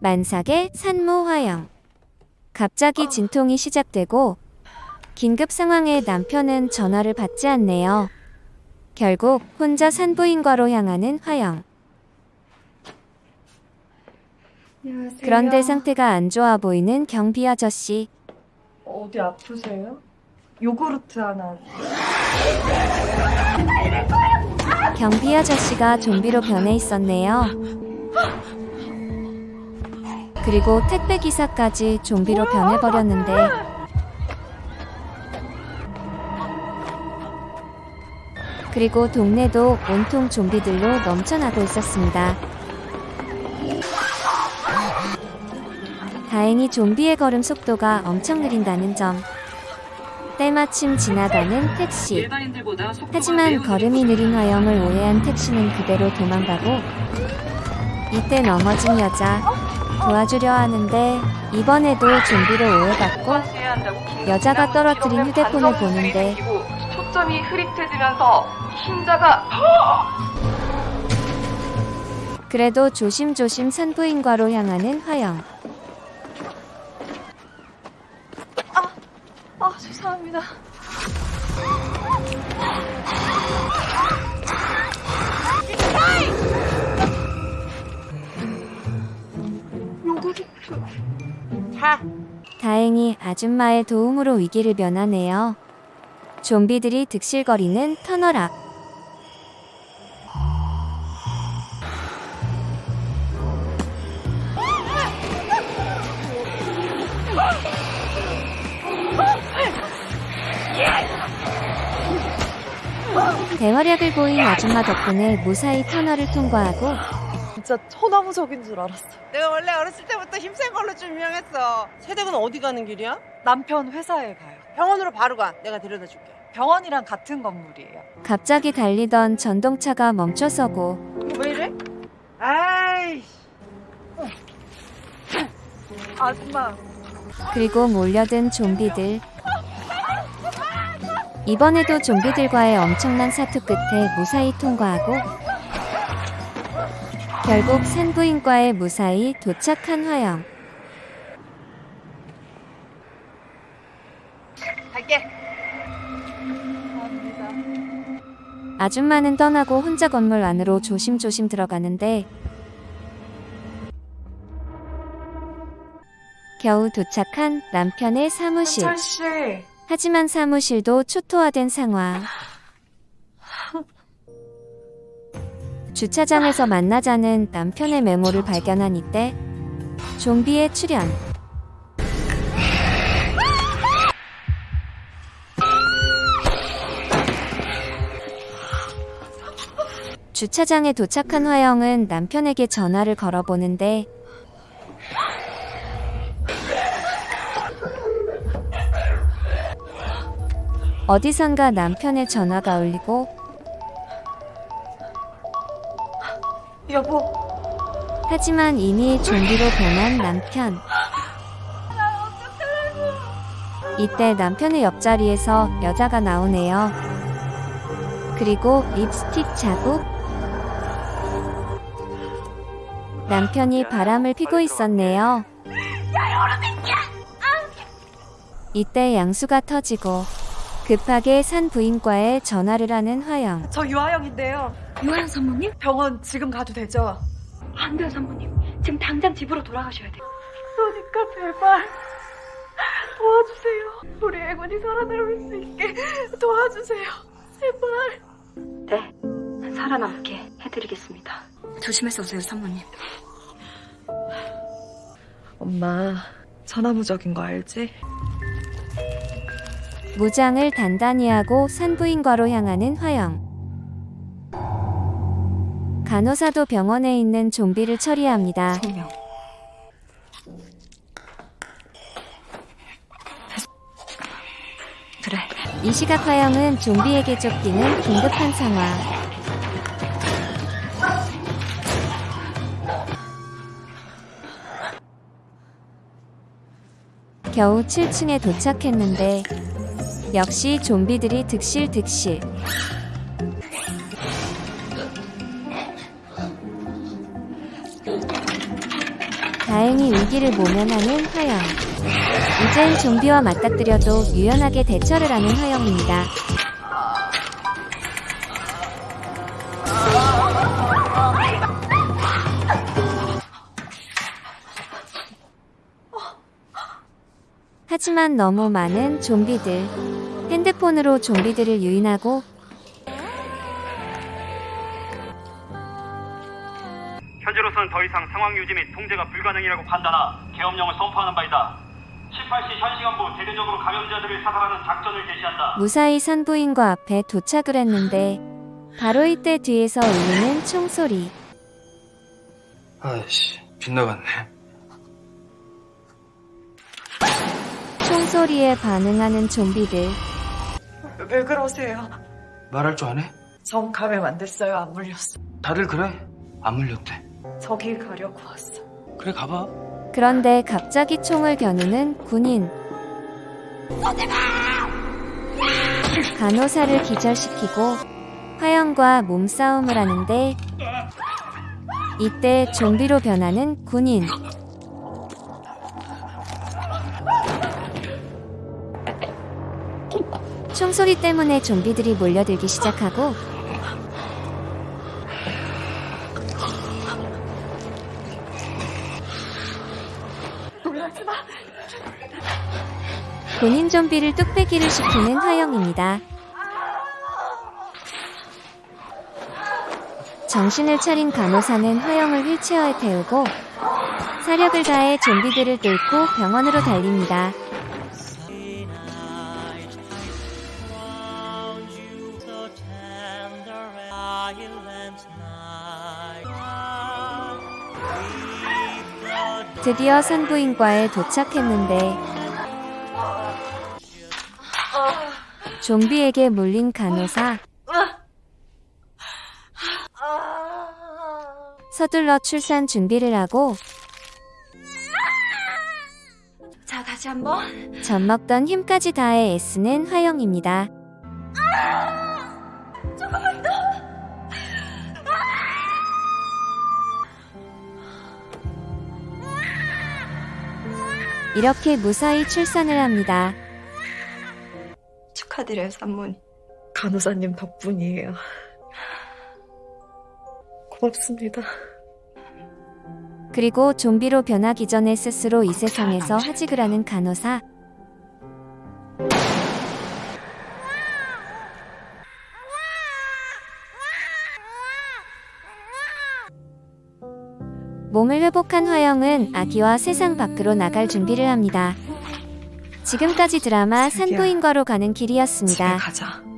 만삭의 산모 화영. 갑자기 진통이 시작되고 긴급 상황에 남편은 전화를 받지 않네요. 결국 혼자 산부인과로 향하는 화영. 안녕하세요. 그런데 상태가 안 좋아 보이는 경비 아저씨. 어디 아프세요? 요구르트 하나. 경비 아저씨가 좀비로 변해 있었네요. 그리고 택배 기사까지 좀비로 변해버렸는데 그리고 동네도 온통 좀비들로 넘쳐나고 있었습니다. 다행히 좀비의 걸음 속도가 엄청 느린다는 점. 때마침 지나가는 택시. 하지만 걸음이 느린 화영을 오해한 택시는 그대로 도망가고 이때 넘어진 여자 도와주려 하는데 이번에도 좀비로 오해받고 여자가 떨어뜨린 휴대폰을 보는데 초점이 흐릿해지면서 흰자가 그래도 조심조심 산부인과로 향하는 화영 아, 죄송합니다. 요구르트. 다행히 아줌마의 도움으로 위기를 면하네요 좀비들이 득실거리는 터널 앞 대활약을 보인 아줌마 덕분에 무사히 터널을 통과하고 진짜 천하무적인 줄 알았어. 내가 원래 어렸을 때부터 힘센 걸로 좀 유명했어. 세댁은 어디 가는 길이야? 남편 회사에 가요. 병원으로 바로 가. 내가 데려다 줄게. 병원이랑 같은 건물이에요. 갑자기 달리던 전동차가 멈춰서고 왜 이래? 아이씨. 아줌마, 그리고 몰려든 좀비들. 이번에도 좀비들과의 엄청난 사투 끝에 무사히 통과하고 결국 산부인과에 무사히 도착한 화영. 갈게. 아줌마는 떠나고 혼자 건물 안으로 조심조심 들어가는데 겨우 도착한 남편의 사무실. 하지만 사무실도 초토화된 상황. 주차장에서 만나자는 남편의 메모를 발견한 이때 좀비의 출현. 주차장에 도착한 화영은 남편에게 전화를 걸어보는데 어디선가 남편의 전화가 울리고 여보, 하지만 이미 좀비로 변한 남편. 이때 남편의 옆자리에서 여자가 나오네요. 그리고 립스틱 자국. 남편이 바람을 피고 있었네요. 이때 양수가 터지고 급하게 산 부인과에 전화를 하는 화영. 저 유아영인데요. 유아연 산모님? 병원 지금 가도 되죠? 안 돼요, 산모님. 지금 당장 집으로 돌아가셔야 돼요. 그러니까 제발 도와주세요. 우리 애군이 살아남을 수 있게 도와주세요. 제발. 네, 살아남게 해드리겠습니다. 조심해서 오세요, 산모님. 엄마, 천하무적인 거 알지? 무장을 단단히 하고 산부인과로 향하는 화영. 간호사도 병원에 있는 좀비를 처리합니다. 그래, 이 시각 화영은 좀비에게 쫓기는 긴급한 상황. 겨우 7층에 도착했는데 역시 좀비들이 득실득실. 다행히 위기를 모면하는 화영. 이젠 좀비와 맞닥뜨려도 유연하게 대처를 하는 화영입니다. 하지만 너무 많은 좀비들. 핸드폰으로 좀비들을 유인하고 현재로서는 더 이상 상황 유지 및 통제가 불가능이라고 판단하 계엄령을 선포하는 바이다. 18시 현 시간부 대대적으로 감염자들을 사살하는 작전을 개시한다. 무사히 산부인과 앞에 도착을 했는데 바로 이때 뒤에서 울리는 총소리. 아이씨, 빗나갔네. 총소리에 반응하는 좀비들. 왜 그러세요? 말할 줄 아네? 전 감염 안 됐어요. 안 물렸어. 다들 그래. 안 물렸대. 저길 가려고 왔어. 그래, 가봐. 그런데 갑자기 총을 겨누는 군인. 간호사를 기절시키고 화영과 몸싸움을 하는데 이때 좀비로 변하는 군인. 총소리 때문에 좀비들이 몰려들기 시작하고 본인 좀비를 뚝배기를 시키는 화영입니다. 정신을 차린 간호사는 화영을 휠체어에 태우고 사력을 다해 좀비들을 뚫고 병원으로 달립니다. 드디어 산부인과에 도착했는데 좀비에게 물린 간호사 서둘러 출산 준비를 하고 자, 다시 한번. 젖 먹던 힘까지 다해 애쓰는 화영입니다. 이렇게 무사히 출산을 합니다. 축하드려요, 산모님. 간호사님 덕분이에요. 고맙습니다. 그리고 좀비로 변하기 전에 스스로 이 세상에서 하직을 하는 간호사. 몸을 회복한 화영은 아기와 세상 밖으로 나갈 준비를 합니다. 지금까지 드라마 산부인과로 가는 길이었습니다. 가자.